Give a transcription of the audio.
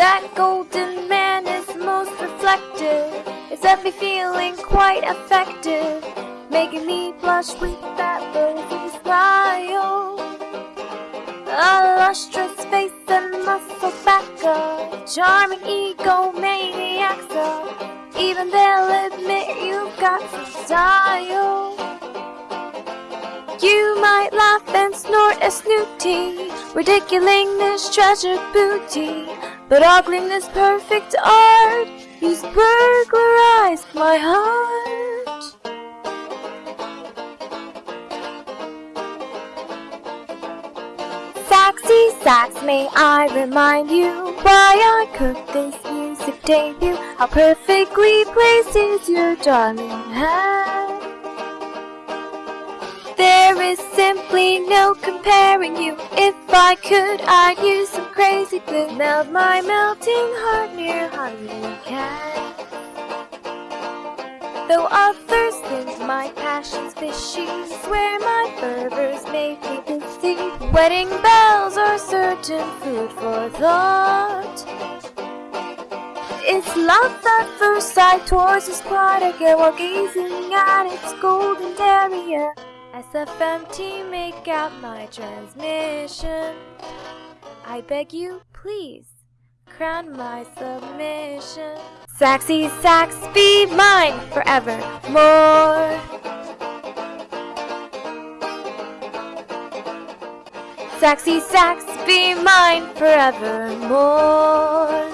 That golden man is most reflective. It set me feeling quite effective, making me blush with that rosy smile. A lustrous face and muscle back, a charming egomaniac, so even they'll admit you've got some style. You might laugh and snort a snooty, ridiculing this treasured booty, but ugliness, perfect art, he's burglarized my heart. Saxy sax, may I remind you why I cooked this music debut? How perfectly placed is your darling head? There simply no comparing you. If I could, I'd use some crazy glue. Melt my melting heart near honey can. Though others think my passion's fishy, swear my fervor's made me busy. Wedding bells are certain food for thought. It's love at first sight towards this again while gazing at its golden derriere. SFMT, make out my transmission. I beg you, please, crown my submission. Saxy sax, be mine forevermore. Saxy sax, be mine forevermore.